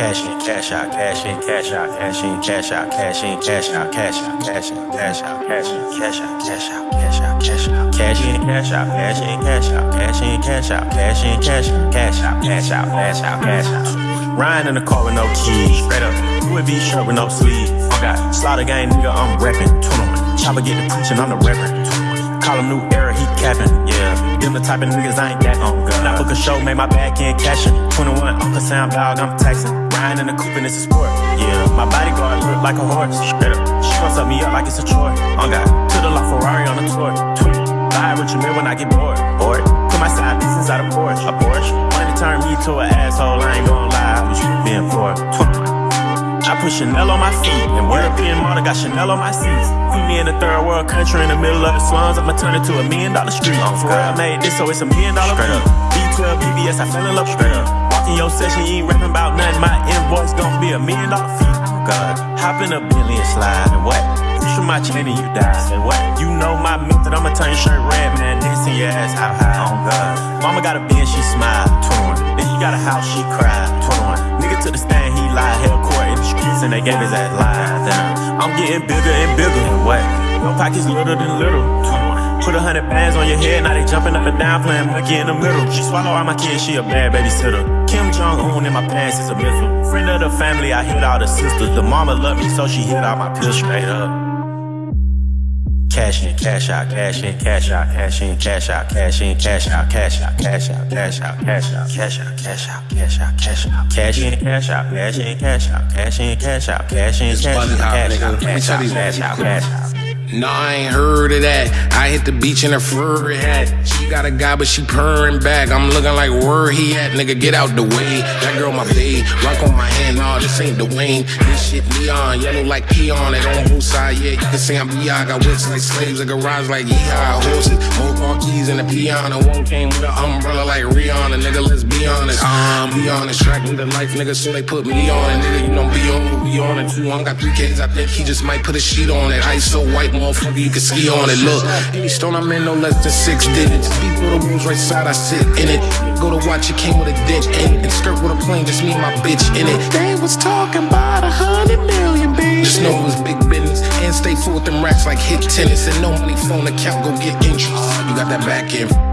Cash in, cash out, cash in, cash out, cash in, cash out, cash in, cash out, cash out, cash out, cash out, cash in, cash out, cash out, cash out, cash out, cash in, cash out, cash in, cash out, cash in, cash out, cash in, cash out, cash out, cash out, cash out, cash out. Ryan in the car with no keys, straight up. Louis V shirt with no sleeves. Oh God, slaughter gang nigga, I'm reppin'. 21. Chopper get the preaching, I'm the reverend. Call him new era, he capping, yeah. Them the type of niggas I ain't that on. God. Now book a show, made my back end cashin'. 21, Uncle Sam Dog, I'm taxing. Riding in the coupe and it's a sport, yeah. My bodyguard look like a horse, straight up. She gon' suck me up like it's a chore. On God, to the La Ferrari on the tour. Buy a Richard Mille when I get bored, bored. Put my side piece inside a Porsche, a Porsche. Money turn me to an asshole, I ain't gon' put Chanel on my feet, and European model got Chanel on my seats. Me in a third world country in the middle of the slums, I'ma turn it to a million dollar street. Oh, For I made this, so it's a million dollar Straight up. B12, BBS, I fell in love straight up. Walk in your session, you ain't rapping about nothing. My invoice gon' be a million dollar fee. Oh God, hop in a billion slide, and what? Push from my chain and you die. And what? You know my method, I'ma turn your shirt red, man. Dancing your ass how high. Oh God. Mama got a bin, she smile. 21. Then you got a house, she cry. 21. Nigga to the stand, streets, and they gave his ass lies. Damn. I'm getting bigger and bigger. And what? Your pockets little than little. Put a hundred bands on your head, now they jumping up and down, playing monkey in the middle. She swallow all my kids, she a bad babysitter. Kim Jong Un in my pants is a missile. Friend of the family, I hit all the sisters. The mama love me, so she hit all my pills straight up. Cash in, cash out, cash in, cash out, cash in, cash out, cash in, cash out, cash out, cash out, cash out, cash out, cash out, cash out, cash out, cash out, cash in, cash out, cash in, cash out, cash in, cash out, cash in, cash out, cash out, cash out, cash out, cash out. No, I ain't heard of that. I hit the beach in a fur hat. She got a guy, but she purring back. I'm looking like where he at, nigga. Get out the way. That girl, my babe. Rock on my hand, nah, this ain't Dwayne. This shit neon, yellow like peon. It on both sides, yeah. You can say I'm B.I. Got whips like slaves, a garage like yeehaw. Horses, more car keys in the piano. One came with an umbrella like Rihanna, nigga. Let's be honest. Um, be honest, track me the life, nigga. So they put me on it, nigga. You know, be on, be on it too. I got three kids. I think he just might put a sheet on it. Ice so white, motherfucker, you can ski on it. Look, any stone I'm in, no less than six digits. People the rooms right side, I sit in it. Go to watch it, came with a dick in it. And skirt with a plane, just me and my bitch in it. They was talking about a hundred million, baby. Just know it was big business. And stay full with them racks like hit tennis. And no money phone account, go get interest. You got that back end.